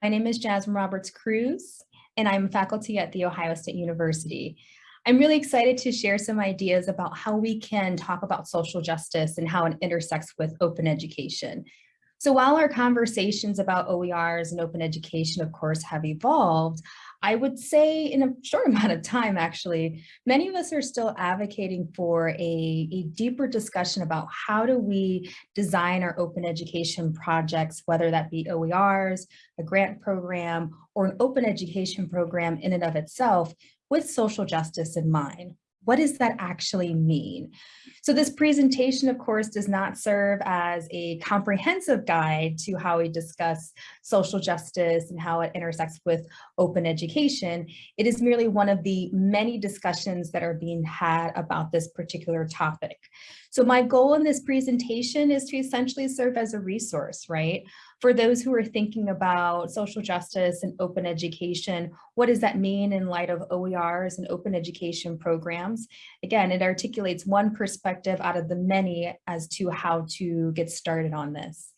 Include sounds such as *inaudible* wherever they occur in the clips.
My name is Jasmine Roberts Crews, and I'm faculty at The Ohio State University. I'm really excited to share some ideas about how we can talk about social justice and how it intersects with open education. So while our conversations about OERs and open education, of course, have evolved, I would say in a short *laughs* amount of time, actually, many of us are still advocating for a, a deeper discussion about how do we design our open education projects, whether that be OERs, a grant program, or an open education program in and of itself with social justice in mind. What does that actually mean? So this presentation, of course, does not serve as a comprehensive guide to how we discuss social justice and how it intersects with open education. It is merely one of the many discussions that are being had about this particular topic. So my goal in this presentation is to essentially serve as a resource, right? For those who are thinking about social justice and open education, what does that mean in light of OERs and open education programs? Again, it articulates one perspective out of the many as to how to get started on this.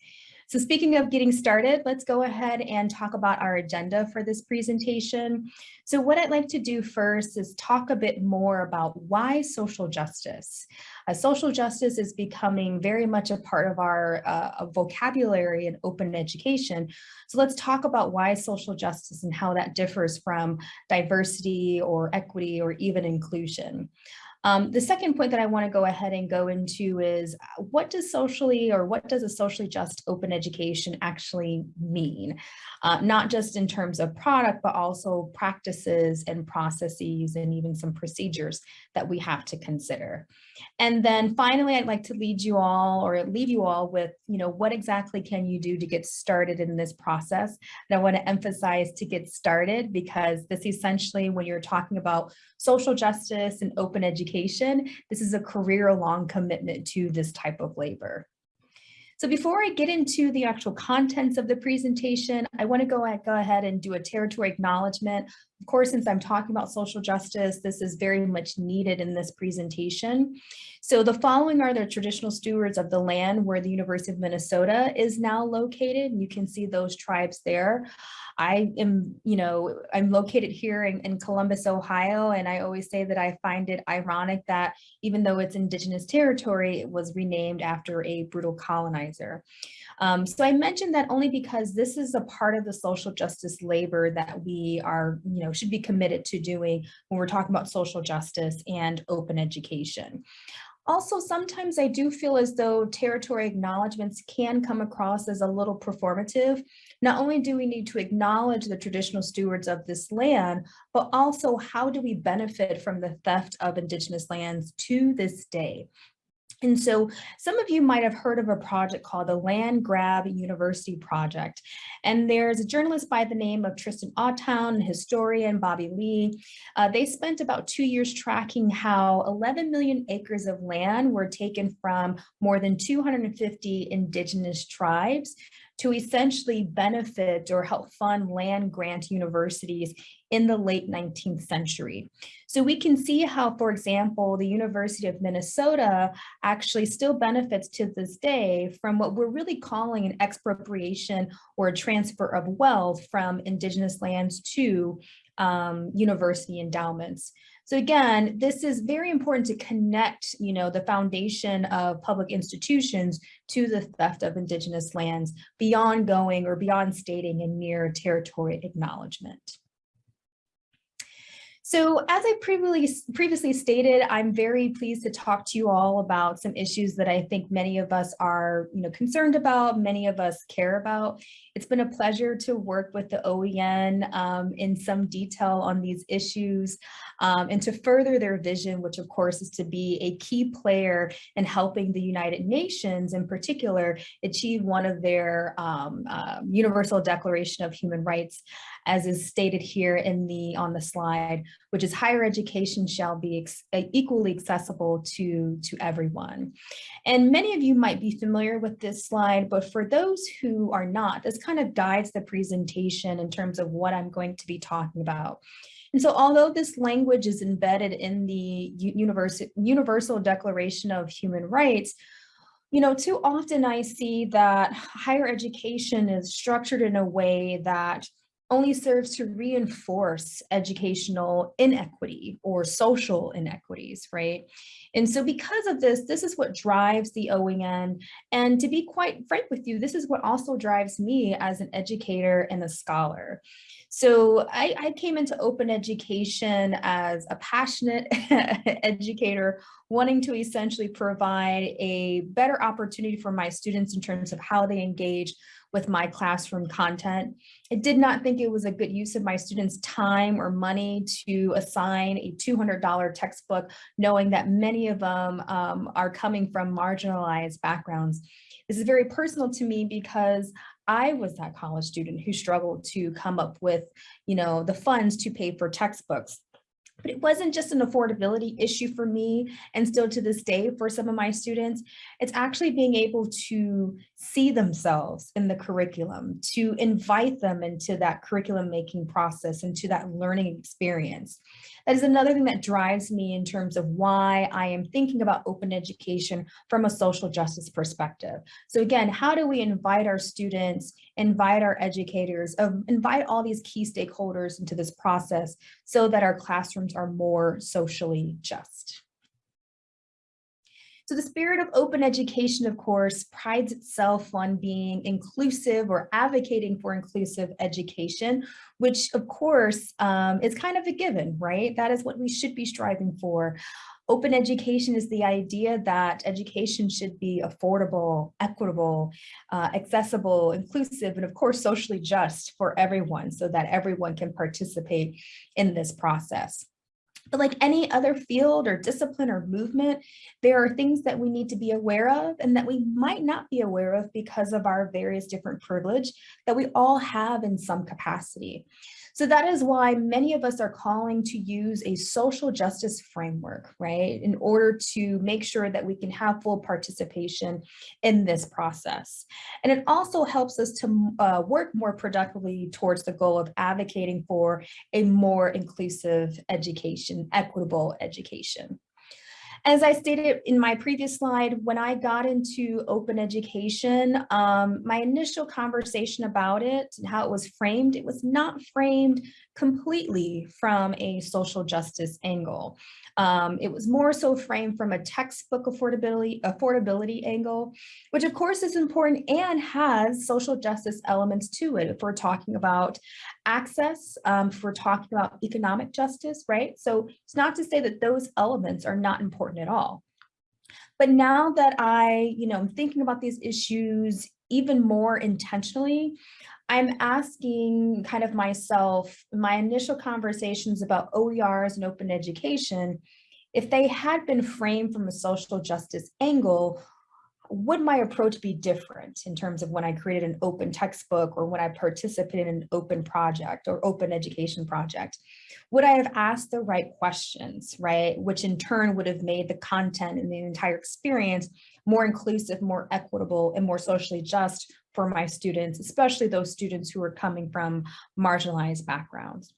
So speaking of getting started, let's go ahead and talk about our agenda for this presentation. So what I'd like to do first is talk a bit more about why social justice. Uh, social justice is becoming very much a part of our uh, vocabulary in open education. So let's talk about why social justice and how that differs from diversity or equity or even inclusion. Um, the second point that I want to go ahead and go into is uh, what does socially or what does a socially just open education actually mean? Uh, not just in terms of product, but also practices and processes and even some procedures that we have to consider. And then finally, I'd like to lead you all or leave you all with, you know, what exactly can you do to get started in this process? And I want to emphasize to get started because this essentially, when you're talking about social justice and open education, this is a career long commitment to this type of labor. So before I get into the actual contents of the presentation, I want to go, go ahead and do a territory acknowledgement. Of course, since I'm talking about social justice, this is very much needed in this presentation. So the following are the traditional stewards of the land where the University of Minnesota is now located. You can see those tribes there. I am, you know, I'm located here in, in, Columbus, Ohio, and I always say that I find it ironic that even though it's indigenous territory, it was renamed after a brutal colonizer. Um, so I mentioned that only because this is a part of the social justice labor that we are, you know, should be committed to doing when we're talking about social justice and open education. Also, sometimes I do feel as though territory acknowledgements can come across as a little performative. Not only do we need to acknowledge the traditional stewards of this land, but also how do we benefit from the theft of indigenous lands to this day? And so some of you might have heard of a project called the Land Grab University Project. And there's a journalist by the name of Tristan Ahtone, historian Bobby Lee. Uh, they spent about two years tracking how 11 million acres of land were taken from more than 250 indigenous tribes to essentially benefit or help fund land grant universities in the late 19th century. So we can see how, for example, the University of Minnesota actually still benefits to this day from what we're really calling an expropriation or a transfer of wealth from indigenous lands to um, university endowments. So again, this is very important to connect, you know, the foundation of public institutions to the theft of indigenous lands beyond going or beyond stating a mere territory acknowledgement. So as I previously, previously stated, I'm very pleased to talk to you all about some issues that I think many of us are you know, concerned about, many of us care about. It's been a pleasure to work with the OEN um, in some detail on these issues um, and to further their vision, which of course is to be a key player in helping the United Nations in particular achieve one of their um, uh, Universal Declaration of Human Rights, as is stated here in the on the slide, which is higher education shall be uh, equally accessible to, to everyone. And many of you might be familiar with this slide, but for those who are not, this kind of guides the presentation in terms of what I'm going to be talking about. And so although this language is embedded in the Universal, Universal Declaration of Human Rights, You know, too often I see that higher education is structured in a way that only serves to reinforce educational inequity or social inequities, right? And so because of this, this is what drives the OEN. And to be quite frank with you, this is what also drives me as an educator and a scholar. So I, I came into open education as a passionate *laughs* educator wanting to essentially provide a better opportunity for my students in terms of how they engage with my classroom content. I did not think it was a good use of my students' time or money to assign a $200 textbook, knowing that many of them um, are coming from marginalized backgrounds. This is very personal to me because I was that college student who struggled to come up with, you know, the funds to pay for textbooks. But it wasn't just an affordability issue for me and still to this day for some of my students. It's actually being able to see themselves in the curriculum, to invite them into that curriculum making process, into that learning experience. That is another thing that drives me in terms of why I am thinking about open education from a social justice perspective. So again, how do we invite our students, invite our educators, uh, invite all these key stakeholders into this process so that our classrooms are more socially just. So the spirit of open education, of course, prides itself on being inclusive or advocating for inclusive education, which of course um, is kind of a given, right? That is what we should be striving for. Open education is the idea that education should be affordable, equitable, uh, accessible, inclusive, and of course, socially just for everyone so that everyone can participate in this process. But like any other field or discipline or movement, there are things that we need to be aware of and that we might not be aware of because of our various different privilege that we all have in some capacity. So that is why many of us are calling to use a social justice framework, right, in order to make sure that we can have full participation in this process. And it also helps us to uh, work more productively towards the goal of advocating for a more inclusive education, equitable education. As I stated in my previous slide, when I got into open education, um, my initial conversation about it and how it was framed, it was not framed completely from a social justice angle. Um, it was more so framed from a textbook affordability, affordability angle, which of course is important and has social justice elements to it. If we're talking about access, um, if we're talking about economic justice, right? So it's not to say that those elements are not important at all. But now that I, you know, I'm thinking about these issues even more intentionally, I'm asking kind of myself, my initial conversations about OERs and open education, if they had been framed from a social justice angle, would my approach be different in terms of when I created an open textbook or when I participated in an open project or open education project? Would I have asked the right questions, right? Which in turn would have made the content and the entire experience more inclusive, more equitable, and more socially just for my students, especially those students who are coming from marginalized backgrounds.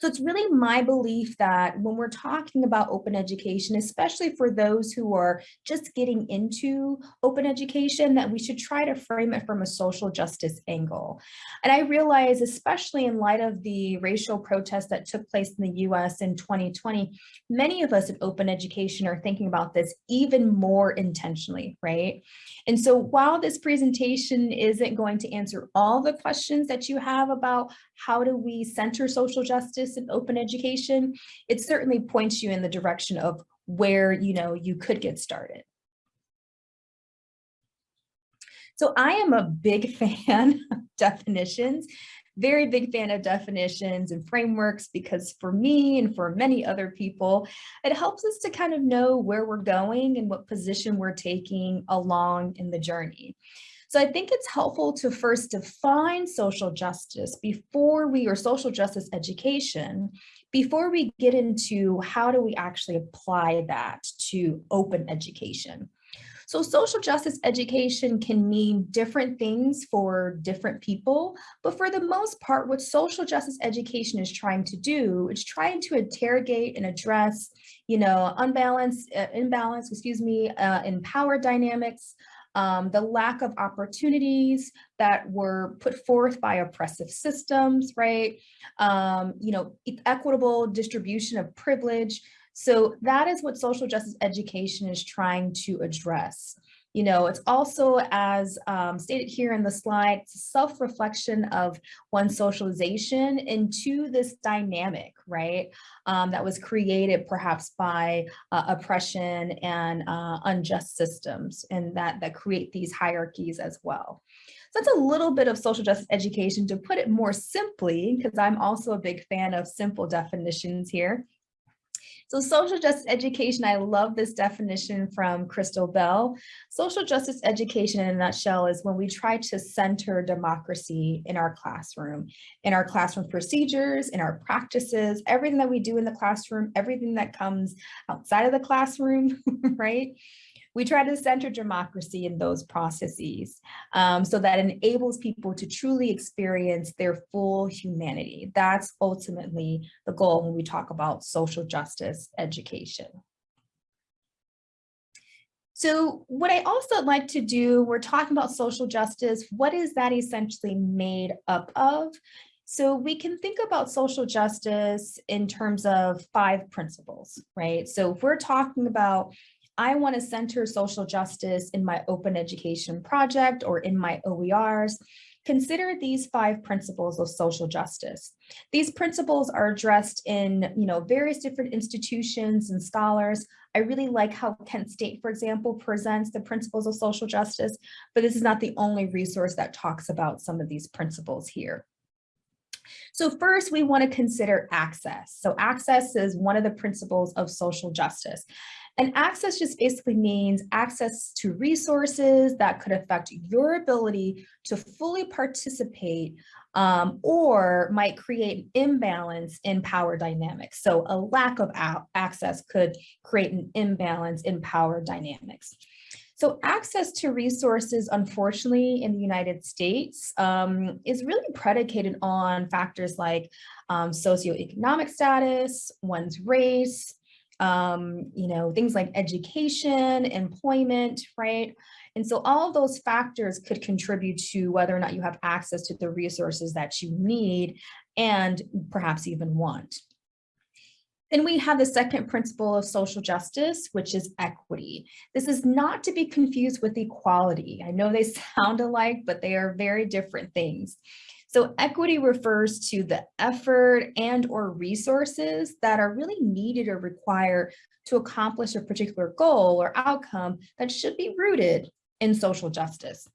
So it's really my belief that when we're talking about open education, especially for those who are just getting into open education, that we should try to frame it from a social justice angle. And I realize, especially in light of the racial protests that took place in the US in 2020, many of us in open education are thinking about this even more intentionally, right? And so while this presentation isn't going to answer all the questions that you have about how do we center social justice and open education, it certainly points you in the direction of where you know you could get started. So I am a big *laughs* fan of definitions, very big fan of definitions and frameworks because for me and for many other people, it helps us to kind of know where we're going and what position we're taking along in the journey. So I think it's helpful to first define social justice before we, or social justice education, before we get into how do we actually apply that to open education. So social justice education can mean different things for different people, but for the most part, what social justice education is trying to do is trying to interrogate and address, you know, unbalance, uh, imbalance, excuse me, uh, in power dynamics, um, the lack of opportunities that were put forth by oppressive systems, right? Um, you know, equitable distribution of privilege, so that is what social justice education is trying to address. You know, it's also as um, stated here in the slide, self-reflection of one socialization into this dynamic, right? Um, that was created perhaps by uh, oppression and uh, unjust systems and that, that create these hierarchies as well. So that's a little bit of social justice education to put it more simply, because I'm also a big fan of simple definitions here. So social justice education, I love this definition from Crystal Bell. Social justice education in a nutshell is when we try to center democracy in our classroom, in our classroom procedures, in our practices, everything that we do in the classroom, everything that comes outside of the classroom, *laughs* right? We try to center democracy in those processes um, so that enables people to truly experience their full humanity. That's ultimately the goal when we talk about social justice education. So what I also like to do, we're talking about social justice, what is that essentially made up of? So we can think about social justice in terms of five principles, right? So if we're talking about I want to center social justice in my open education project or in my OERs, consider these five principles of social justice. These principles are addressed in you know, various different institutions and scholars. I really like how Kent State, for example, presents the principles of social justice, but this is not the only resource that talks about some of these principles here. So first, we want to consider access. So access is one of the principles of social justice. And access just basically means access to resources that could affect your ability to fully participate um, or might create an imbalance in power dynamics. So a lack of access could create an imbalance in power dynamics. So access to resources, unfortunately, in the United States um, is really predicated on factors like um, socioeconomic status, one's race, um, you know, things like education, employment, right? And so all of those factors could contribute to whether or not you have access to the resources that you need and perhaps even want. Then we have the second principle of social justice, which is equity. This is not to be confused with equality. I know they *laughs* sound alike, but they are very different things. So equity refers to the effort and or resources that are really needed or required to accomplish a particular goal or outcome that should be rooted in social justice.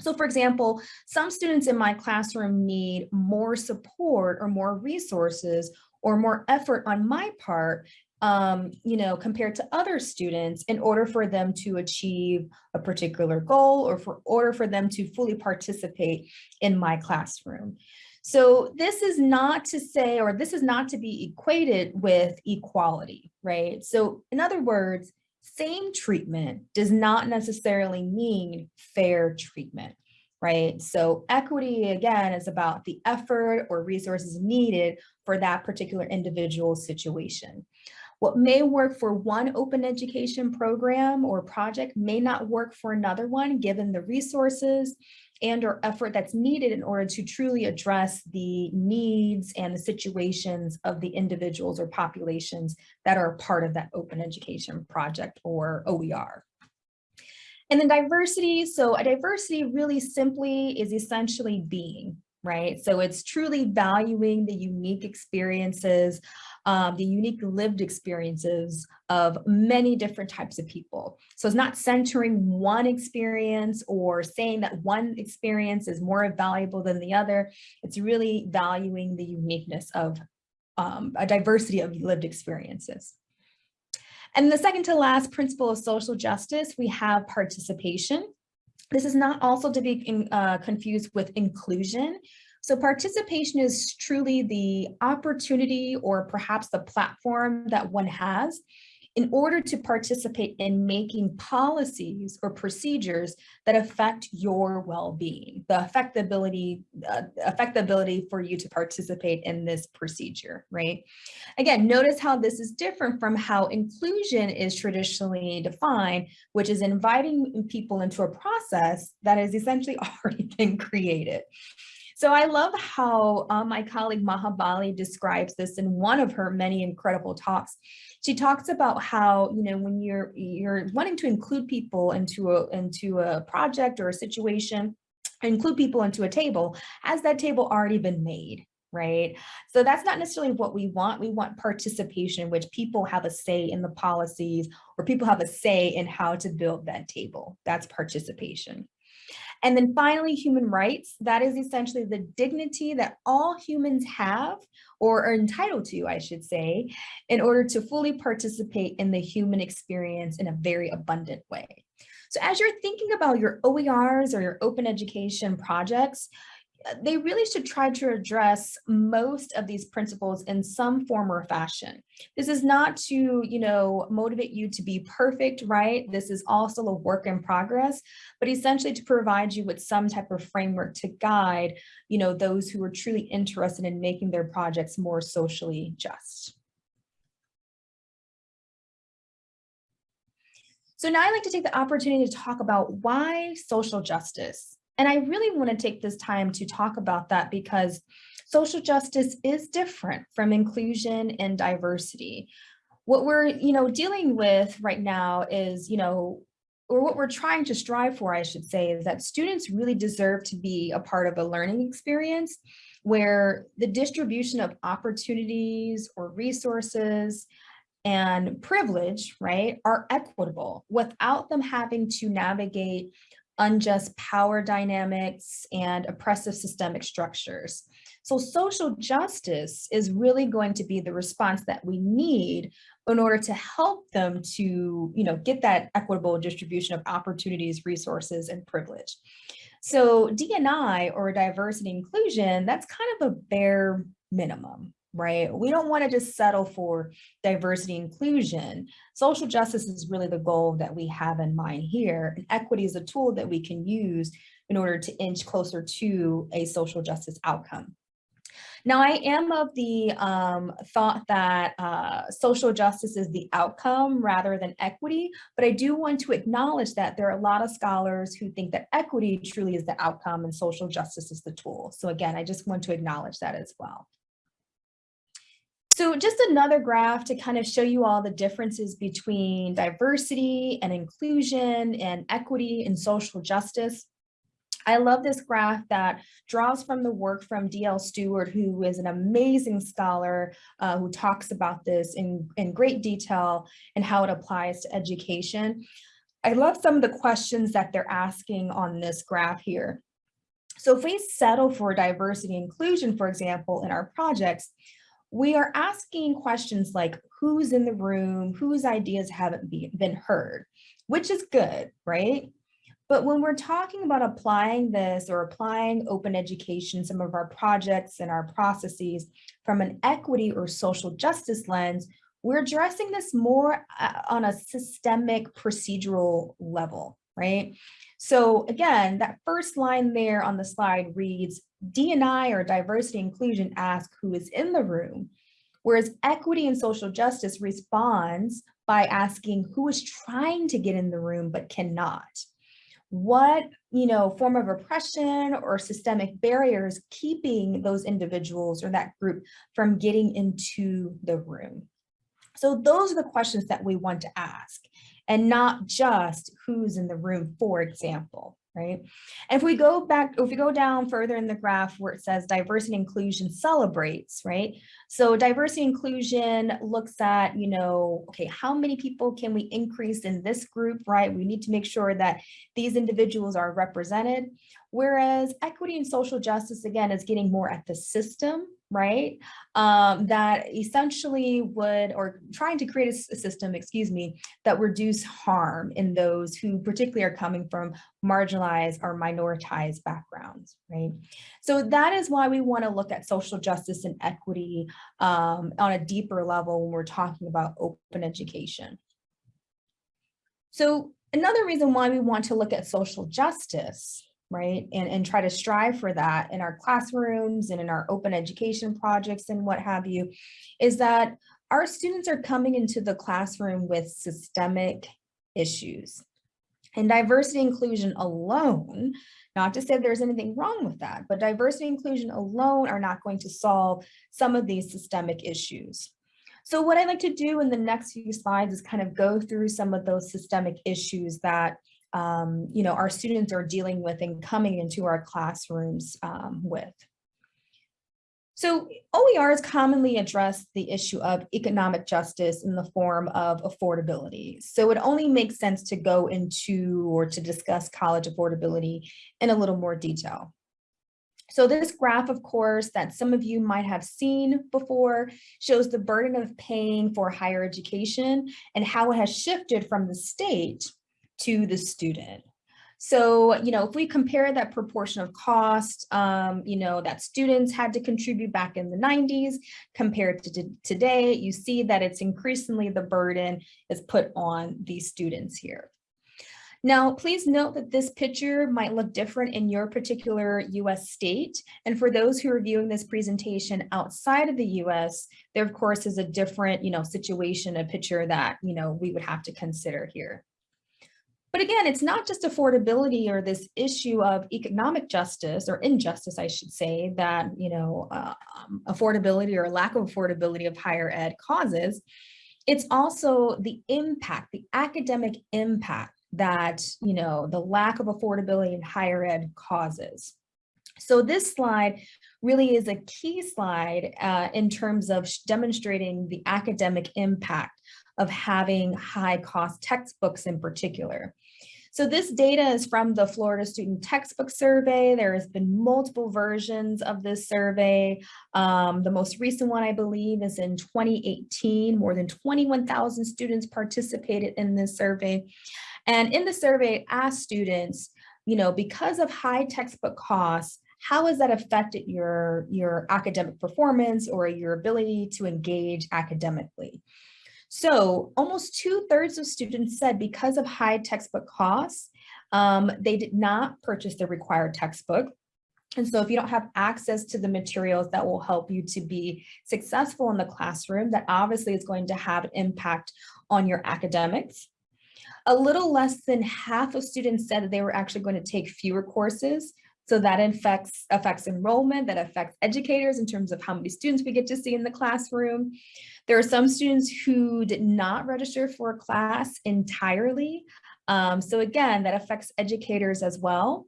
So for example, some students in my classroom need more support or more resources or more effort on my part um, you know, compared to other students in order for them to achieve a particular goal or for order for them to fully participate in my classroom. So this is not to say, or this is not to be equated with equality, right? So in other words, same treatment does not necessarily mean fair treatment right? So equity, again, is about the effort or resources needed for that particular individual situation. What may work for one open education program or project may not work for another one, given the resources and or effort that's needed in order to truly address the needs and the situations of the individuals or populations that are part of that open education project or OER. And then diversity, so a diversity really simply is essentially being, right? So it's truly valuing the unique experiences, um, the unique lived experiences of many different types of people. So it's not centering one experience or saying that one experience is more valuable than the other. It's really valuing the uniqueness of um, a diversity of lived experiences. And the second to last principle of social justice, we have participation. This is not also to be in, uh, confused with inclusion. So participation is truly the opportunity or perhaps the platform that one has in order to participate in making policies or procedures that affect your well-being, the affectability, uh, affectability for you to participate in this procedure, right? Again, notice how this is different from how inclusion is traditionally defined, which is inviting people into a process that has essentially *laughs* already been created. So I love how uh, my colleague Maha Bali describes this in one of her many incredible talks. She talks about how, you know, when you're you're wanting to include people into a into a project or a situation, include people into a table, has that table already been made? right? So that's not necessarily what we want. We want participation, which people have a say in the policies or people have a say in how to build that table. That's participation. And then finally, human rights, that is essentially the dignity that all humans have or are entitled to, I should say, in order to fully participate in the human experience in a very abundant way. So as you're thinking about your OERs or your open education projects, they really should try to address most of these principles in some form or fashion. This is not to, you know, motivate you to be perfect, right? This is also a work in progress, but essentially to provide you with some type of framework to guide, you know, those who are truly interested in making their projects more socially just. So now I'd like to take the opportunity to talk about why social justice and I really want to take this time to talk about that because social justice is different from inclusion and diversity. What we're, you know, dealing with right now is, you know, or what we're trying to strive for, I should say, is that students really deserve to be a part of a learning experience where the distribution of opportunities or resources and privilege, right, are equitable without them having to navigate unjust power dynamics, and oppressive systemic structures. So social justice is really going to be the response that we need in order to help them to you know, get that equitable distribution of opportunities, resources, and privilege. So D&I or diversity inclusion, that's kind of a bare minimum, right? We don't want to just settle for diversity inclusion. Social justice is really the goal that we have in mind here. And equity is a tool that we can use in order to inch closer to a social justice outcome. Now, I am of the um, thought that uh, social justice is the outcome rather than equity, but I do want to acknowledge that there are a lot of scholars who think that equity truly is the outcome and social justice is the tool. So again, I just want to acknowledge that as well. So just another graph to kind of show you all the differences between diversity and inclusion and equity and social justice. I love this graph that draws from the work from D.L. Stewart, who is an amazing scholar uh, who talks about this in, in great detail and how it applies to education. I love some of the questions that they're asking on this graph here. So if we settle for diversity inclusion, for example, in our projects, we are asking questions like who's in the room, whose ideas haven't be, been heard, which is good, right? But when we're talking about applying this or applying open education, some of our projects and our processes from an equity or social justice lens, we're addressing this more uh, on a systemic procedural level, right? So again, that first line there on the slide reads, D&I or diversity inclusion ask who is in the room, whereas equity and social justice responds by asking who is trying to get in the room but cannot. What, you know, form of oppression or systemic barriers keeping those individuals or that group from getting into the room? So those are the questions that we want to ask and not just who's in the room, for example right? And if we go back, if we go down further in the graph where it says diversity inclusion celebrates, right? So diversity inclusion looks at, you know, okay, how many people can we increase in this group, right? We need to make sure that these individuals are represented. Whereas equity and social justice, again, is getting more at the system right? Um, that essentially would, or trying to create a system, excuse me, that reduce harm in those who particularly are coming from marginalized or minoritized backgrounds, right? So that is why we want to look at social justice and equity um, on a deeper level when we're talking about open education. So another reason why we want to look at social justice right? And, and try to strive for that in our classrooms and in our open education projects and what have you, is that our students are coming into the classroom with systemic issues. And diversity inclusion alone, not to say there's anything wrong with that, but diversity inclusion alone are not going to solve some of these systemic issues. So what I'd like to do in the next few slides is kind of go through some of those systemic issues that um, you know, our students are dealing with and coming into our classrooms um, with. So OERs commonly address the issue of economic justice in the form of affordability. So it only makes sense to go into or to discuss college affordability in a little more detail. So this graph, of course, that some of you might have seen before shows the burden of paying for higher education and how it has shifted from the state to the student. So, you know, if we compare that proportion of cost, um, you know, that students had to contribute back in the 90s compared to today, you see that it's increasingly the burden is put on these students here. Now, please note that this picture might look different in your particular US state. And for those who are viewing this presentation outside of the US, there of course is a different, you know, situation, a picture that, you know, we would have to consider here. But again, it's not just affordability or this issue of economic justice or injustice, I should say, that, you know, uh, um, affordability or lack of affordability of higher ed causes. It's also the impact, the academic impact that, you know, the lack of affordability in higher ed causes. So this slide really is a key slide uh, in terms of demonstrating the academic impact of having high cost textbooks in particular. So this data is from the Florida Student Textbook Survey. There has been multiple versions of this survey. Um, the most recent one, I believe, is in 2018. More than 21,000 students participated in this survey. And in the survey, asked students, you know, because of high textbook costs, how has that affected your, your academic performance or your ability to engage academically? So almost two thirds of students said because of high textbook costs, um, they did not purchase the required textbook. And so if you don't have access to the materials that will help you to be successful in the classroom, that obviously is going to have an impact on your academics. A little less than half of students said that they were actually going to take fewer courses. So that affects, affects enrollment, that affects educators in terms of how many students we get to see in the classroom. There are some students who did not register for a class entirely. Um, so again, that affects educators as well.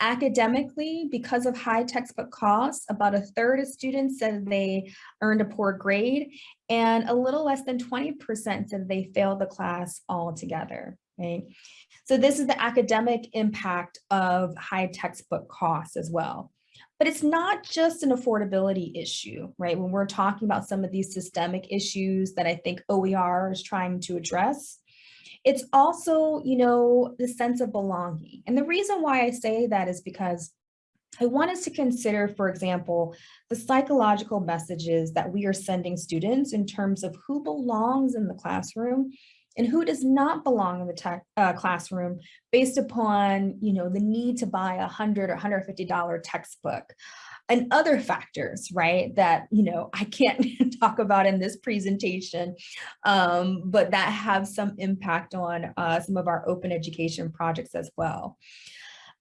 Academically, because of high textbook costs, about a third of students said they earned a poor grade and a little less than 20% said they failed the class altogether, right? So this is the academic impact of high textbook costs as well. But it's not just an affordability issue, right? When we're talking about some of these systemic issues that I think OER is trying to address, it's also, you know, the sense of belonging. And the reason why I say that is because I want us to consider, for example, the psychological messages that we are sending students in terms of who belongs in the classroom and who does not belong in the tech, uh, classroom based upon, you know, the need to buy a 100 or $150 textbook and other factors, right, that, you know, I can't *laughs* talk about in this presentation, um, but that have some impact on uh, some of our open education projects as well.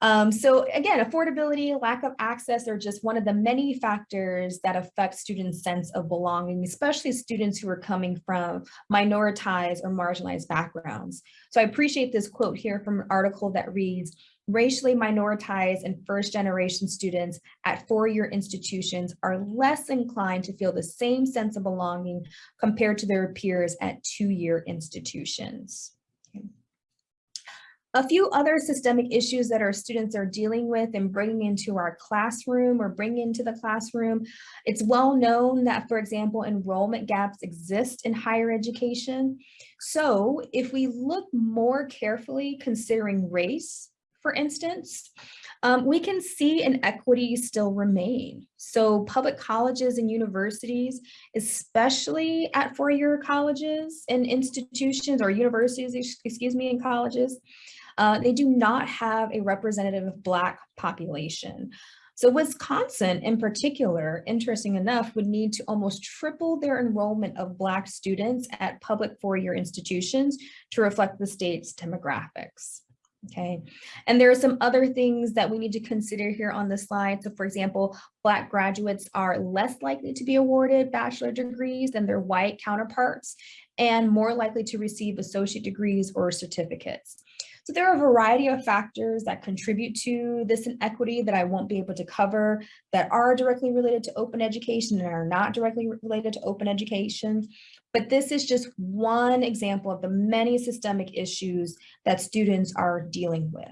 Um, so again, affordability, lack of access are just one of the many factors that affect students' sense of belonging, especially students who are coming from minoritized or marginalized backgrounds. So I appreciate this quote here from an article that reads, racially minoritized and first generation students at four-year institutions are less inclined to feel the same sense of belonging compared to their peers at two-year institutions. A few other systemic issues that our students are dealing with and bringing into our classroom or bring into the classroom. It's well known that, for example, enrollment gaps exist in higher education. So if we look more carefully considering race, for instance, um, we can see inequities still remain. So public colleges and universities, especially at four-year colleges and institutions or universities, excuse me, and colleges, uh, they do not have a representative Black population. So Wisconsin in particular, interesting enough, would need to almost triple their enrollment of Black students at public four-year institutions to reflect the state's demographics. Okay, and there are some other things that we need to consider here on the slide. So for example, Black graduates are less likely to be awarded bachelor degrees than their white counterparts and more likely to receive associate degrees or certificates. So there are a variety of factors that contribute to this inequity that I won't be able to cover that are directly related to open education and are not directly related to open education. But this is just one example of the many systemic issues that students are dealing with.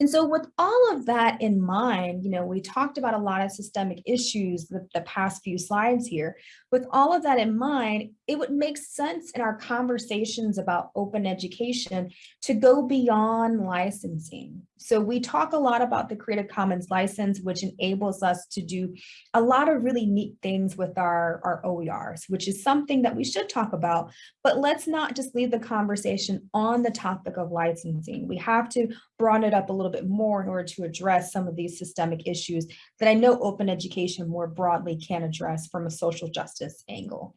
And so with all of that in mind, you know, we talked about a lot of systemic issues the, the past few slides here. With all of that in mind, it would make sense in our conversations about open education to go beyond licensing. So we talk a lot about the Creative Commons license, which enables us to do a lot of really neat things with our, our OERs, which is something that we should talk about, but let's not just leave the conversation on the topic of licensing. We have to broaden it up a little bit more in order to address some of these systemic issues that I know open education more broadly can address from a social justice angle.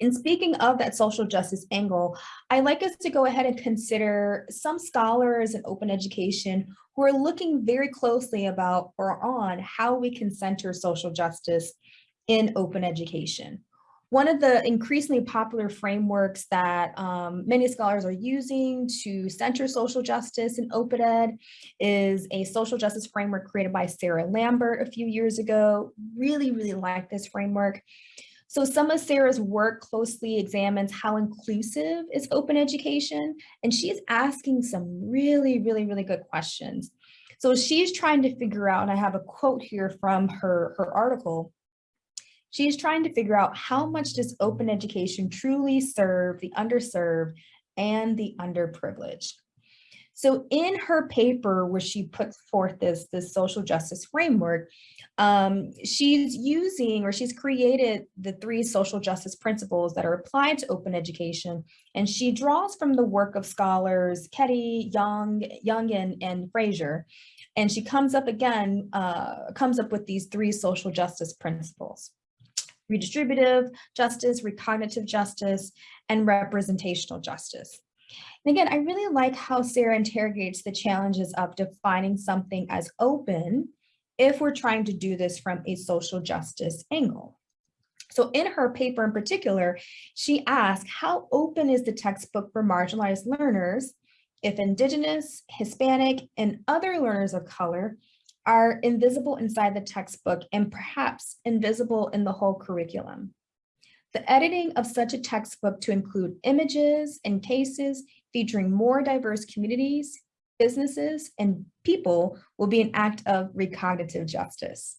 In speaking of that social justice angle, I like us to go ahead and consider some scholars in open education who are looking very closely about or on how we can center social justice in open education. One of the increasingly popular frameworks that um, many scholars are using to center social justice in open ed is a social justice framework created by Sarah Lambert a few years ago. Really, really like this framework. So some of Sarah's work closely examines how inclusive is open education, and she's asking some really, really, really good questions. So she's trying to figure out, and I have a quote here from her, her article, she's trying to figure out how much does open education truly serve the underserved and the underprivileged. So in her paper where she puts forth this, this social justice framework, um, she's using or she's created the three social justice principles that are applied to open education. And she draws from the work of scholars Keddie, Young, Young and, and Fraser. And she comes up again, uh, comes up with these three social justice principles redistributive justice, recognitive justice, and representational justice. And again, I really like how Sarah interrogates the challenges of defining something as open if we're trying to do this from a social justice angle. So in her paper in particular, she asked how open is the textbook for marginalized learners if Indigenous, Hispanic, and other learners of color are invisible inside the textbook and perhaps invisible in the whole curriculum. The editing of such a textbook to include images and cases featuring more diverse communities businesses, and people will be an act of recognitive justice.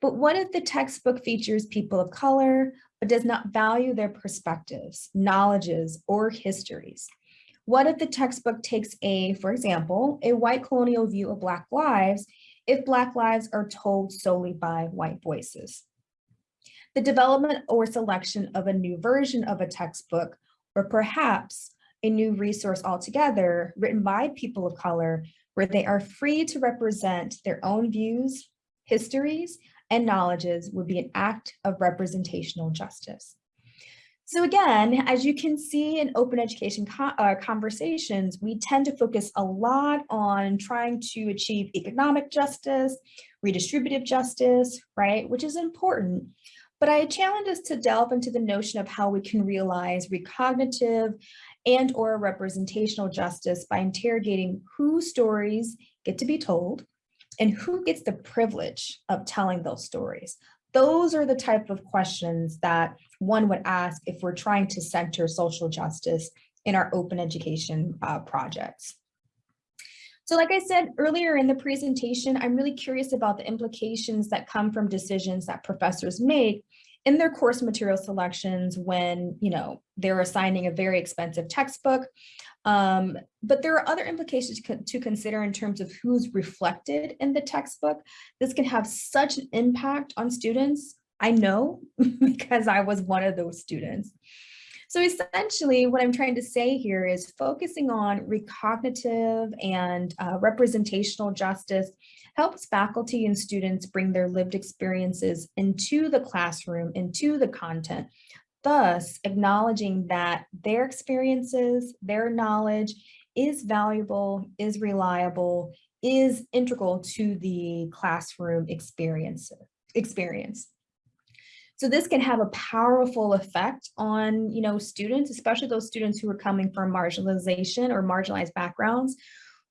But what if the textbook features people of color, but does not value their perspectives, knowledges, or histories? What if the textbook takes a, for example, a white colonial view of Black lives if Black lives are told solely by white voices? The development or selection of a new version of a textbook, or perhaps a new resource altogether written by people of color where they are free to represent their own views, histories, and knowledges would be an act of representational justice. So again, as you can see in open education co uh, conversations, we tend to focus a lot on trying to achieve economic justice, redistributive justice, right, which is important. But I challenge us to delve into the notion of how we can realize recognitive and or representational justice by interrogating who stories get to be told and who gets the privilege of telling those stories. Those are the type of questions that one would ask if we're trying to center social justice in our open education uh, projects. So like I said earlier in the presentation, I'm really curious about the implications that come from decisions that professors make in their course material selections when, you know, they're assigning a very expensive textbook. Um, but there are other implications to consider in terms of who's reflected in the textbook. This can have such an impact on students. I know *laughs* because I was one of those students. So essentially what I'm trying to say here is focusing on recognitive and uh, representational justice helps faculty and students bring their lived experiences into the classroom, into the content, thus acknowledging that their experiences, their knowledge is valuable, is reliable, is integral to the classroom experience. experience. So this can have a powerful effect on, you know, students, especially those students who are coming from marginalization or marginalized backgrounds,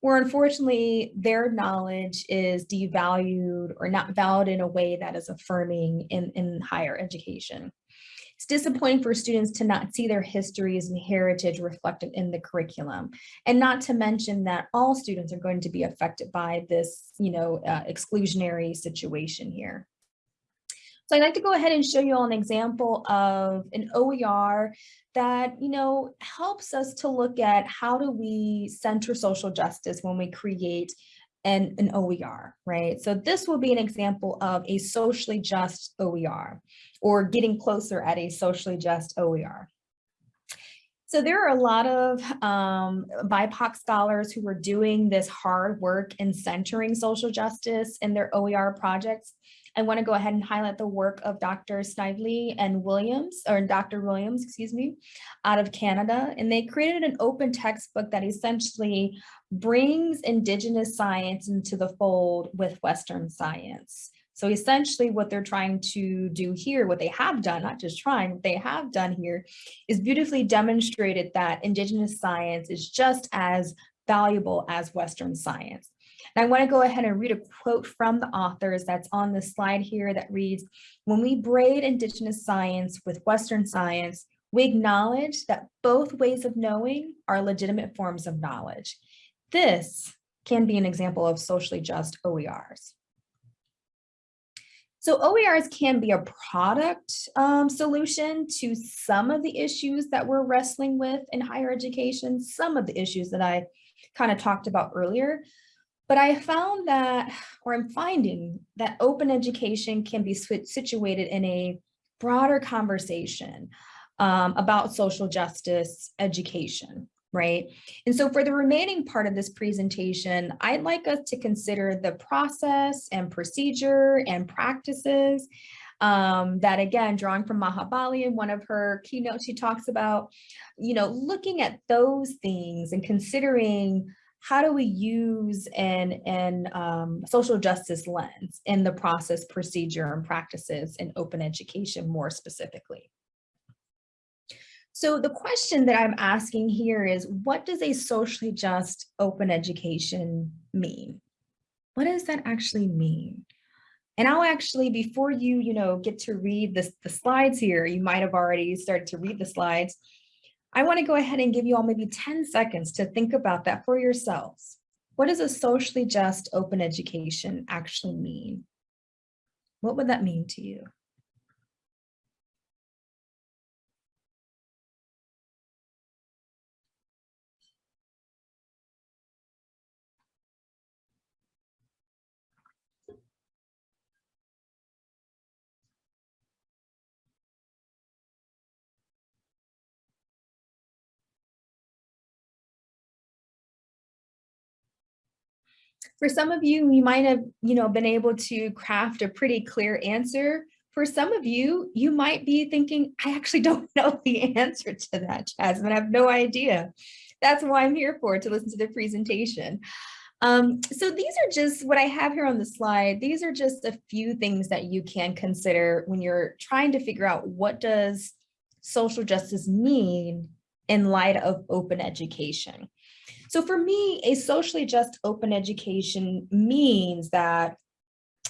where unfortunately their knowledge is devalued or not valued in a way that is affirming in, in higher education. It's disappointing for students to not see their histories and heritage reflected in the curriculum, and not to mention that all students are going to be affected by this, you know, uh, exclusionary situation here. So I'd like to go ahead and show you all an example of an OER that, you know, helps us to look at how do we center social justice when we create an, an OER, right? So this will be an example of a socially just OER or getting closer at a socially just OER. So there are a lot of um, BIPOC scholars who are doing this hard work in centering social justice in their OER projects. I want to go ahead and highlight the work of Dr. Snively and Williams, or Dr. Williams, excuse me, out of Canada. And they created an open textbook that essentially brings Indigenous science into the fold with Western science. So essentially what they're trying to do here, what they have done, not just trying, what they have done here is beautifully demonstrated that Indigenous science is just as valuable as Western science. And I want to go ahead and read a quote from the authors that's on the slide here that reads, when we braid Indigenous science with Western science, we acknowledge that both ways of knowing are legitimate forms of knowledge. This can be an example of socially just OERs. So OERs can be a product um, solution to some of the issues that we're wrestling with in higher education, some of the issues that I kind of talked about earlier. But I found that, or I'm finding that open education can be situated in a broader conversation um, about social justice education, right? And so for the remaining part of this presentation, I'd like us to consider the process and procedure and practices um, that again, drawing from Maha Bali in one of her keynotes, she talks about, you know, looking at those things and considering how do we use an, an um, social justice lens in the process, procedure, and practices in open education more specifically? So the question that I'm asking here is, what does a socially just open education mean? What does that actually mean? And I'll actually, before you, you know, get to read this, the slides here, you might have already started to read the slides. I want to go ahead and give you all maybe 10 seconds to think about that for yourselves. What does a socially just open education actually mean? What would that mean to you? For some of you, you might have, you know, been able to craft a pretty clear answer. For some of you, you might be thinking, I actually *laughs* don't know the answer to that, Jasmine. I have no idea. That's why I'm here for, to listen to the presentation. Um, so these are just what I have here on the slide. These are just a few things that you can consider when you're trying to figure out what does social justice mean in light of open education. So for me, a socially just open education means that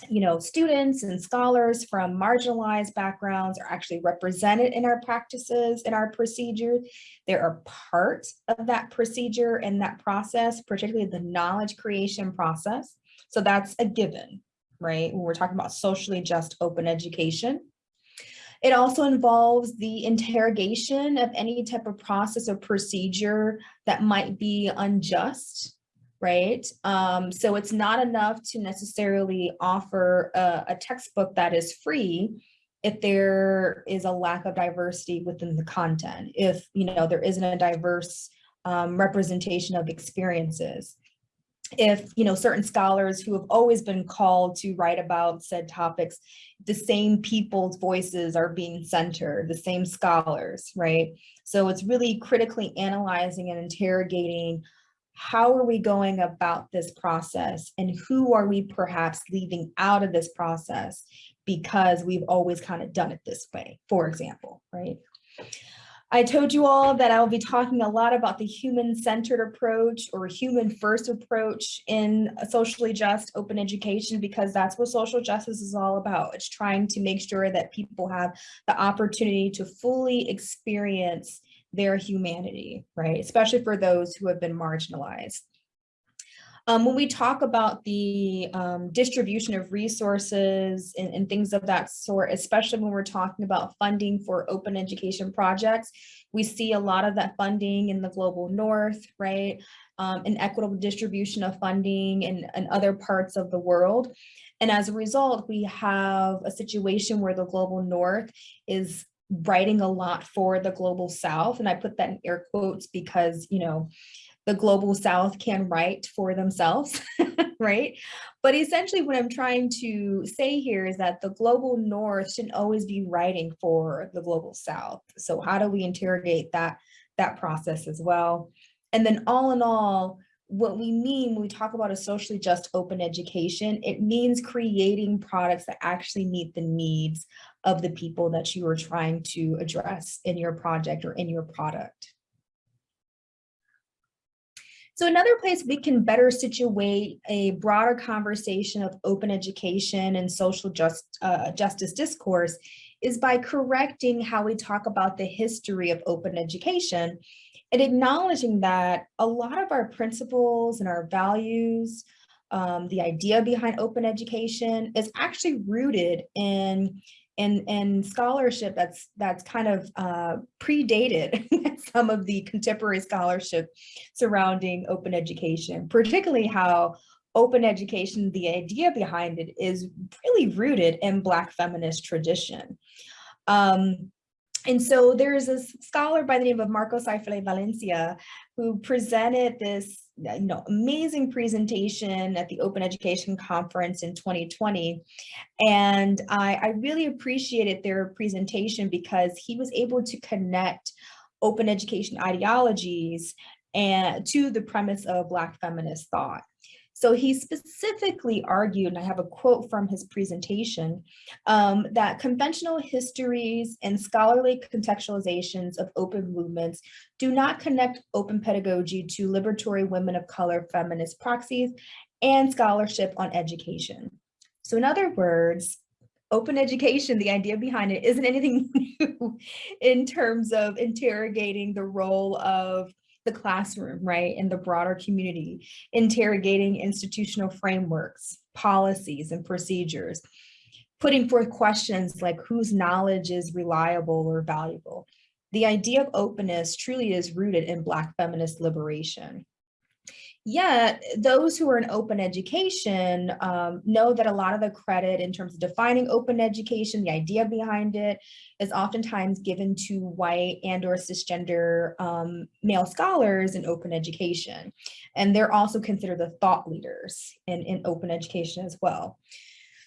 you know, students and scholars from marginalized backgrounds are actually represented in our practices, in our procedures. They are part of that procedure and that process, particularly the knowledge creation process. So that's a given, right? When we're talking about socially just open education. It also involves the interrogation of any type of process or procedure that might be unjust right? Um, so it's not enough to necessarily offer a, a textbook that is free if there is a lack of diversity within the content, if you know there isn't a diverse um, representation of experiences, if you know certain scholars who have always been called to write about said topics, the same people's voices are being centered, the same scholars, right? So it's really critically analyzing and interrogating how are we going about this process and who are we perhaps leaving out of this process because we've always kind of done it this way, for example, right? I told you all that I'll be talking a lot about the human-centered approach or human-first approach in socially just open education because that's what social justice is all about. It's trying to make sure that people have the opportunity to fully experience their humanity, right? Especially for those who have been marginalized. Um, when we talk about the um, distribution of resources and, and, things of that sort, especially when we're talking about funding for open education projects, we see a lot of that funding in the global north, right? Um, an equitable distribution of funding in, in other parts of the world. And as a result, we have a situation where the global north is writing a lot for the global south and i put that in air quotes because you know the global south can write for themselves *laughs* right? But essentially what i'm trying to say here is that the global north shouldn't always be writing for the global south. So how do we interrogate that that process as well? And then all in all what we mean when we talk about a socially just open education, it means creating products that actually meet the needs of the people that you are trying to address in your project or in your product. So another place we can better situate a broader conversation of open education and social just, uh, justice discourse is by correcting how we talk about the history of open education and acknowledging that a lot of our principles and our values, um, the idea behind open education is actually rooted in in, in scholarship that's that's kind of uh, predated *laughs* some of the contemporary scholarship surrounding open education, particularly how open education, the idea behind it is really rooted in Black feminist tradition. Um, and so there is a scholar by the name of Marco Seiferle-Valencia who presented this uh, you know, amazing presentation at the Open Education Conference in 2020. And I, I really appreciated their presentation because he was able to connect open education ideologies and to the premise of Black feminist thought. So he specifically argued, and I have a quote from his presentation, um, that conventional histories and scholarly contextualizations of open movements do not connect open pedagogy to liberatory women of color feminist praxis and scholarship on education. So in other words, open education, the idea behind it isn't anything *laughs* new in terms of interrogating the role of the classroom, right, in the broader community, interrogating institutional frameworks, policies, and procedures, putting forth questions like whose knowledge is reliable or valuable. The idea of openness truly is rooted in Black feminist liberation. Yet those who are in open education um, know that a lot of the credit in terms of defining open education, the idea behind it is oftentimes given to white and or cisgender um, male scholars in open education. And they're also considered the thought leaders in, in open education as well.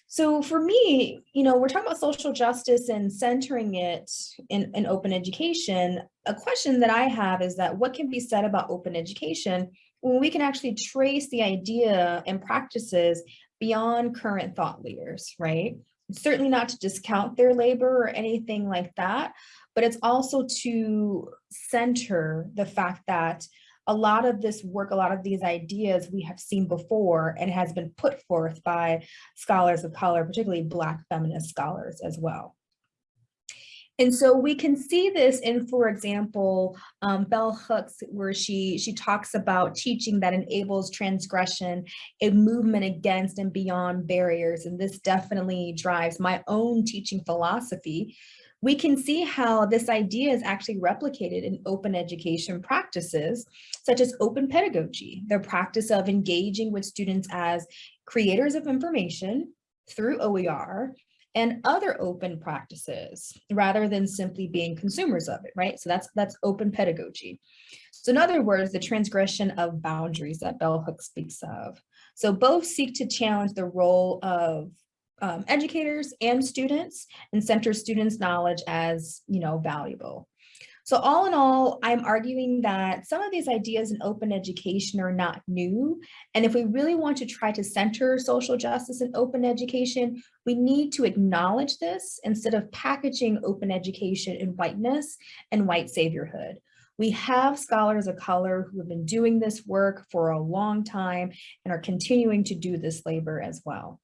So for me, you know, we're talking about social justice and centering it in, in open education. A question that I have is that what can be said about open education when we can actually trace the idea and practices beyond current thought leaders, right? Certainly not to discount their labor or anything like that, but it's also to center the fact that a lot of this work, a lot of these ideas we have seen before and has been put forth by scholars of color, particularly Black feminist scholars as well. And so we can see this in, for example, um, Bell Hooks, where she, she talks about teaching that enables transgression, a movement against and beyond barriers. And this definitely drives my own teaching philosophy. We can see how this idea is actually replicated in open education practices, such as open pedagogy, the practice of engaging with students as creators of information through OER and other open practices rather than simply being consumers of it, right? So that's that's open pedagogy. So in other words, the transgression of boundaries that Bell Hooks speaks of. So both seek to challenge the role of um, educators and students and center students' knowledge as, you know, valuable. So all in all, I'm arguing that some of these ideas in open education are not new. And if we really want to try to center social justice in open education, we need to acknowledge this instead of packaging open education in whiteness and white saviorhood. We have scholars of color who have been doing this work for a long time and are continuing to do this labor as well.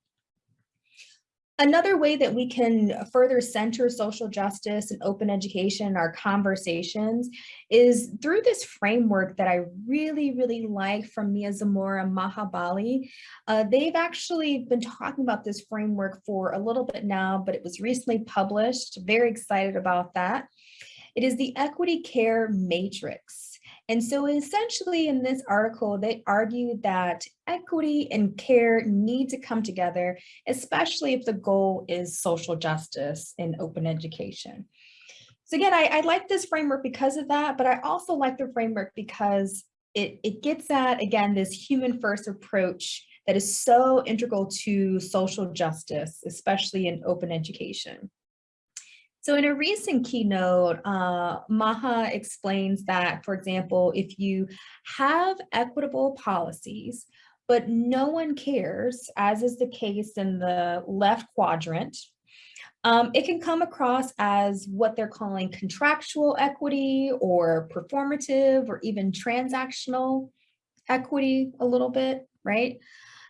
Another way that we can further center social justice and open education in our conversations is through this framework that I really, really like from Mia Zamora and Maha Uh, they've actually been talking about this framework for a little bit now, but it was recently published. Very excited about that. It is the Equity Care Matrix. And so essentially in this article, they argued that equity and care need to come together, especially if the goal is social justice and open education. So again, I, I like this framework because of that, but I also like the framework because it, it gets at, again, this human first approach that is so integral to social justice, especially in open education. So in a recent keynote, uh, Maha explains that, for example, if you have equitable policies, but no one cares, as is the case in the left quadrant, um, it can come across as what they're calling contractual equity or performative or even transactional equity a little bit, right?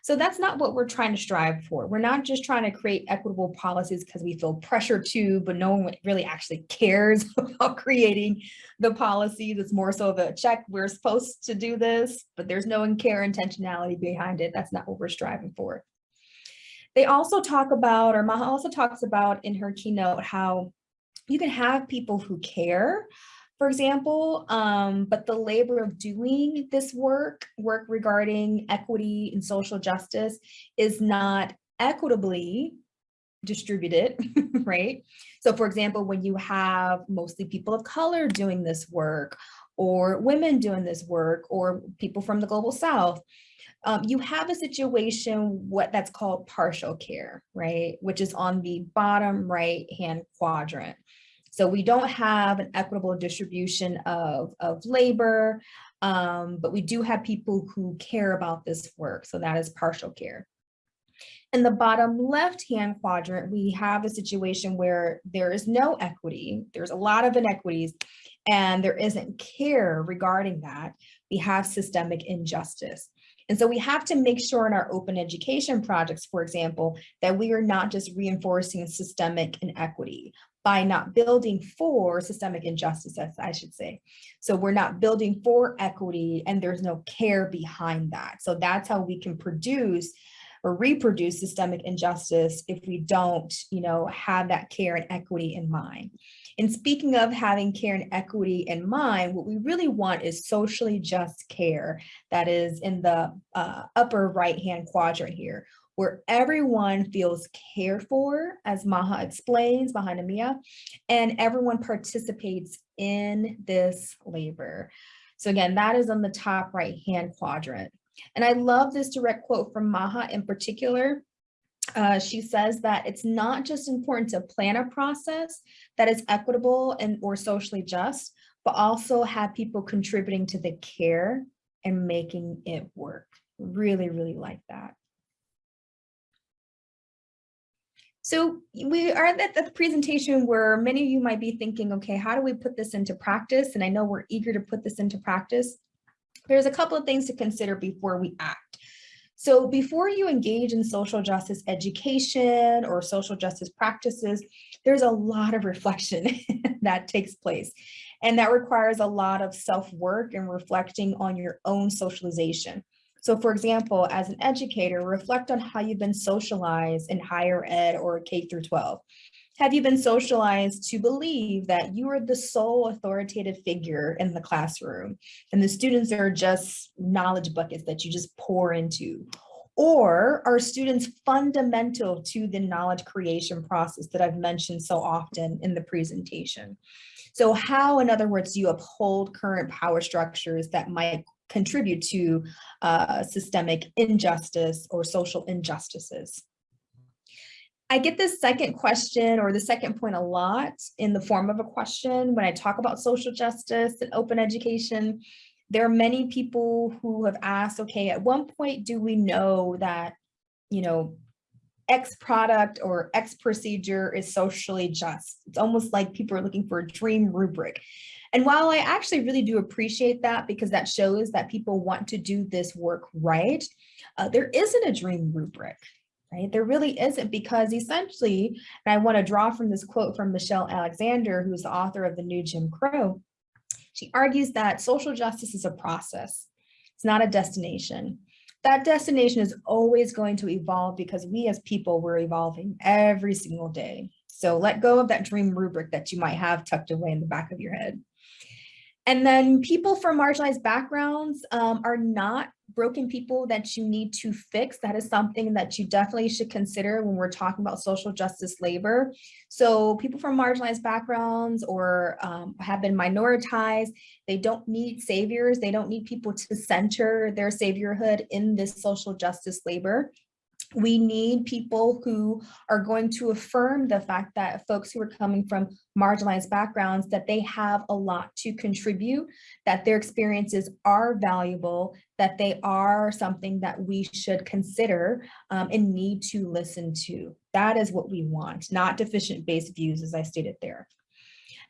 So that's not what we're trying to strive for. We're not just trying to create equitable policies because we feel pressure to, but no one really actually cares *laughs* about creating the policies. It's more so of a check, we're supposed to do this, but there's no care intentionality behind it. That's not what we're striving for. They also talk about, or Maha also talks about in her keynote, how you can have people who care, for example, um, but the labor of doing this work, work regarding equity and social justice is not equitably distributed, *laughs* right? So for example, when you have mostly people of color doing this work or women doing this work or people from the global south, um, you have a situation what that's called partial care, right? Which is on the bottom right hand quadrant. So we don't have an equitable distribution of, of labor, um, but we do have people who care about this work. So that is partial care. In the bottom left-hand quadrant, we have a situation where there is no equity. There's a lot of inequities and there isn't care regarding that. We have systemic injustice. And so we have to make sure in our open education projects, for example, that we are not just reinforcing systemic inequity, by not building for systemic injustice, I should say. So we're not building for equity and there's no care behind that. So that's how we can produce or reproduce systemic injustice if we don't, you know, have that care and equity in mind. And speaking of having care and equity in mind, what we really want is socially just care that is in the uh, upper right-hand quadrant here where everyone feels cared for, as Maha explains behind Amia, and everyone participates in this labor. So again, that is on the top right-hand quadrant. And I love this direct quote from Maha in particular. Uh, she says that it's not just important to plan a process that is equitable and or socially just, but also have people contributing to the care and making it work. Really, really like that. So we are at the presentation where many of you might be thinking, okay, how do we put this into practice? And I know we're eager to put this into practice. there's a couple of things to consider before we act. So before you engage in social justice education or social justice practices, there's a lot of reflection *laughs* that takes place. And that requires a lot of self-work and reflecting on your own socialization. So for example, as an educator, reflect on how you've been socialized in higher ed or K through 12. Have you been socialized to believe that you are the sole authoritative figure in the classroom and the students are just knowledge buckets that you just pour into? Or are students fundamental to the knowledge creation process that I've mentioned so often in the presentation? So how, in other words, do you uphold current power structures that might contribute to uh, systemic injustice or social injustices? I get this second question or the second point a lot in the form of a question when I talk about social justice and open education. There are many people who have asked, okay, at one point do we know that, you know, X product or X procedure is socially just? It's almost like people are looking for a dream rubric. And while I actually really do appreciate that because that shows that people want to do this work right, uh, there isn't a dream rubric right? There really isn't because essentially, and I want to draw from this quote from Michelle Alexander, who's the author of The New Jim Crow, she argues that social justice is a process. It's not a destination. That destination is always going to evolve because we as people, we're evolving every single day. So let go of that dream rubric that you might have tucked away in the back of your head. And then people from marginalized backgrounds um, are not broken people that you need to fix. That is something that you definitely should consider when we're talking about social justice labor. So people from marginalized backgrounds or um, have been minoritized, they don't need saviors. They don't need people to center their saviorhood in this social justice labor. We need people who are going to affirm the fact that folks who are coming from marginalized backgrounds, that they have a lot to contribute, that their experiences are valuable, that they are something that we should consider um, and need to listen to. That is what we want, not deficient based views, as I stated there.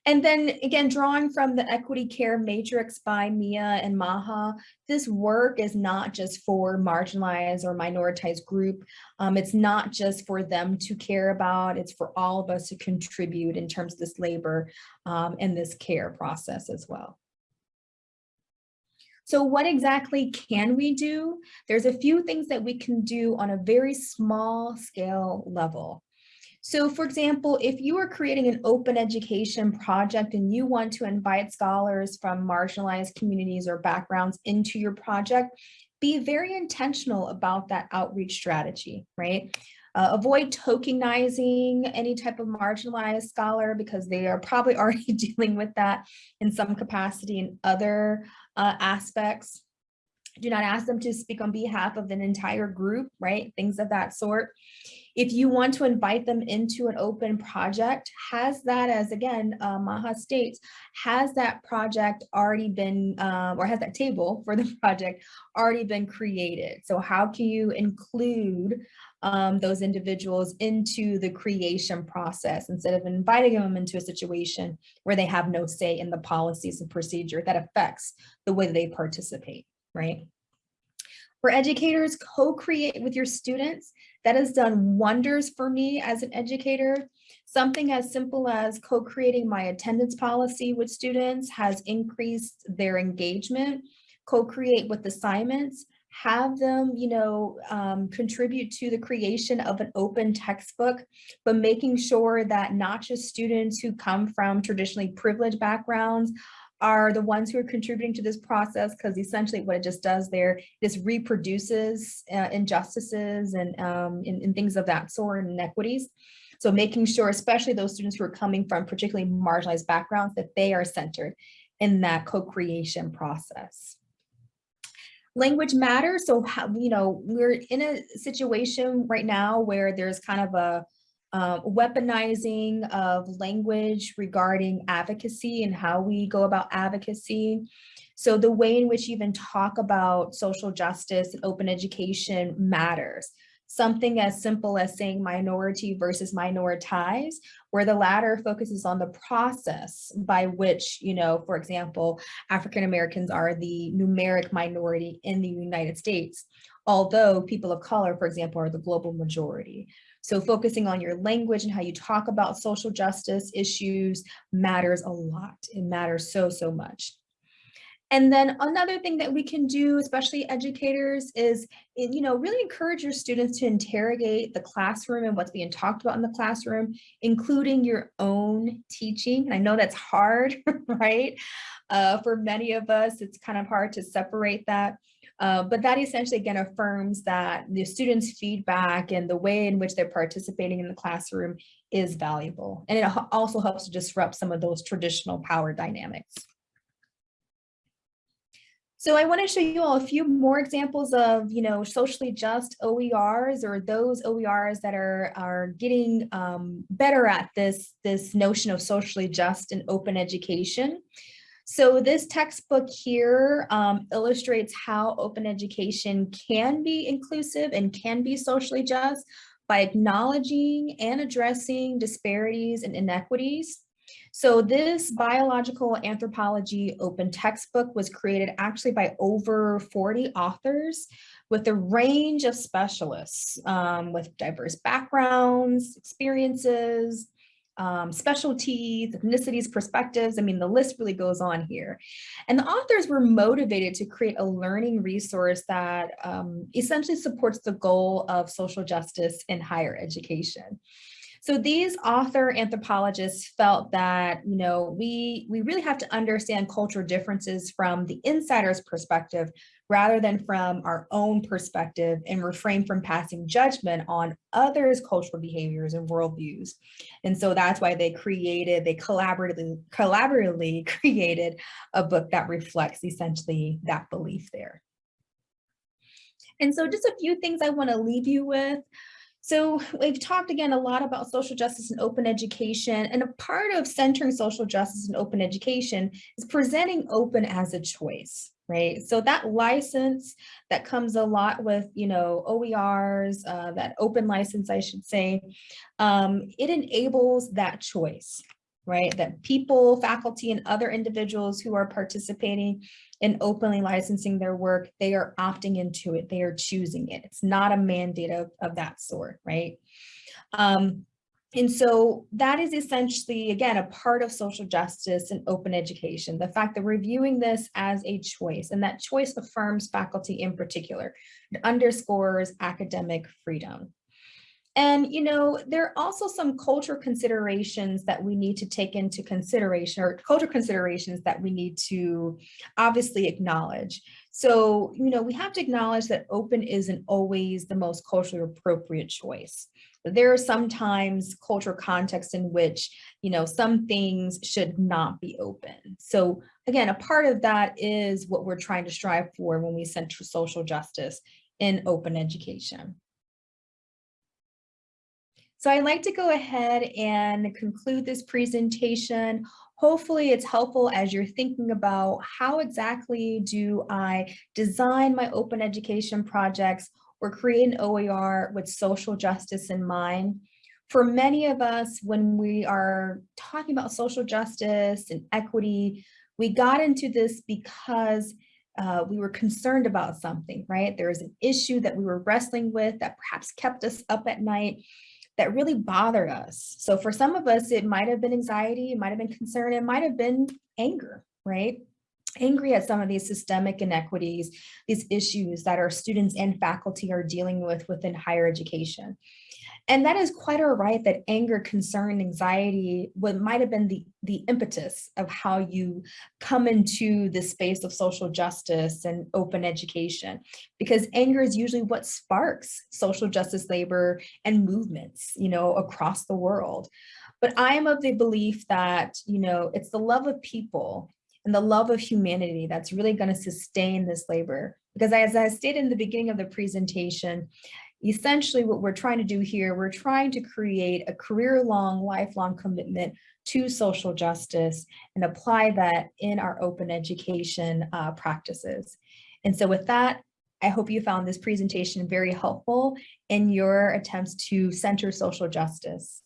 And then again, drawing from the equity care matrix by Mia and Maha, this work is not just for marginalized or minoritized group. Um, it's not just for them to care about, it's for all of us to contribute in terms of this labor um, and this care process as well. So what exactly can we do? There's a few things that we can do on a very small scale level. So for example, if you are creating an open education project and you want to invite scholars from marginalized communities or backgrounds into your project, be very intentional about that outreach strategy, right? Uh, avoid tokenizing any type of marginalized scholar because they are probably *laughs* already dealing with that in some capacity in other uh, aspects. Do not ask them to speak on behalf of an entire group, right? Things of that sort. If you want to invite them into an open project, has that as again, uh, Maha states, has that project already been, uh, or has that table *laughs* for the project already been created? So how can you include um, those individuals into the creation process instead of inviting them into a situation where they have no say in the policies and procedure that affects the way they participate, right? For educators, co-create with your students. That has done wonders for me as an educator. Something as simple as co-creating my attendance policy with students has increased their engagement. Co-create with assignments, have them, you know, um, contribute to the creation of an open textbook, but making sure that not just students who come from traditionally privileged backgrounds are the ones who are contributing to this process because essentially what it just does there is reproduces uh, injustices and, um, things of that sort and inequities. So making sure, especially those students who are coming from particularly marginalized backgrounds, that they are centered in that co-creation process. Language matters. So, how, you know, we're in a situation right now where there's kind of a uh, weaponizing of language regarding advocacy and how we go about advocacy. So the way in which you even talk about social justice and open education matters. something as simple as saying minority versus minoritized, where the latter focuses on the process by which, you know, for example, African Americans are the numeric minority in the United States, although people of color, for example, are the global majority. So focusing on your language and how you talk about social justice issues matters a lot. It matters so, so much. And then another thing that we can do, especially educators, is you know really encourage your students to interrogate the classroom and what's being talked about in the classroom, including your own teaching. And I know that's hard, *laughs* right? Uh, for many of us, it's kind of hard to separate that. Uh, but that essentially again affirms that the students' feedback and the way in which they're participating in the classroom is valuable. And it also helps to disrupt some of those traditional power dynamics. So I want to show you all a few more examples of, you know, socially just OERs or those OERs that are, are getting um, better at this, this notion of socially just and open education. So this textbook here um, illustrates how open education can be inclusive and can be socially just by acknowledging and addressing disparities and inequities. So this biological anthropology open textbook was created actually by over 40 authors with a range of specialists um, with diverse backgrounds, experiences, um, specialties, ethnicities, perspectives. I mean, the list really goes on here. And the authors were motivated to create a learning resource that um, essentially supports the goal of social justice in higher education. So these author anthropologists felt that, you know, we, we really have to understand cultural differences from the insider's perspective rather than from our own perspective and refrain from passing judgment on others' cultural behaviors and worldviews. And so that's why they created, they collaboratively, collaboratively *laughs* created a book that reflects essentially that belief there. And so just a few things I want to leave you with. So we've talked again a lot about social justice and open education, and a part of centering social justice and open education is presenting open as a choice, right? So that license that comes a lot with, you know, OERs, uh, that open license, I should say, um, it enables that choice, right? That people, faculty, and other individuals who are participating in openly licensing their work, they are opting into it, they are choosing it. It's not a mandate of, of that sort, right? Um, and so that is essentially, again, a part of social justice and open education, the fact that we're viewing this as a choice and that choice affirms faculty in particular. It underscores academic freedom. And, you know, there are also some cultural considerations that we need to take into consideration or cultural considerations that we need to obviously acknowledge. So, you know, we have to acknowledge that open isn't always the most culturally appropriate choice. There are sometimes cultural contexts in which, you know, some things should not be open. So again, a part of that is what we're trying to strive for when we center social justice in open education. So I'd like to go ahead and conclude this presentation. Hopefully it's helpful as you're thinking about how exactly do I design my open education projects or create an OER with social justice in mind. For many of us, when we are talking about social justice and equity, we got into this because uh, we were concerned about something, right? There was an issue that we were wrestling with that perhaps kept us up at night that really bothered us. So for some of us, it might have been anxiety, it might have been concern, it might have been anger, right? Angry at some of these systemic inequities, these issues that our students and faculty are dealing with within higher education. And that is quite all right that anger, concern, anxiety, what might have been the, the impetus of how you come into the space of social justice and open education, because anger is usually what sparks social justice labor and movements, you know, across the world. But I am of the belief that, you know, it's the love of people and the love of humanity that's really going to sustain this labor. Because as I stated in the beginning of the presentation, essentially what we're trying to do here, we're trying to create a career-long, lifelong commitment to social justice and apply that in our open education uh, practices. And so with that, I hope you found this presentation very helpful in your attempts to center social justice.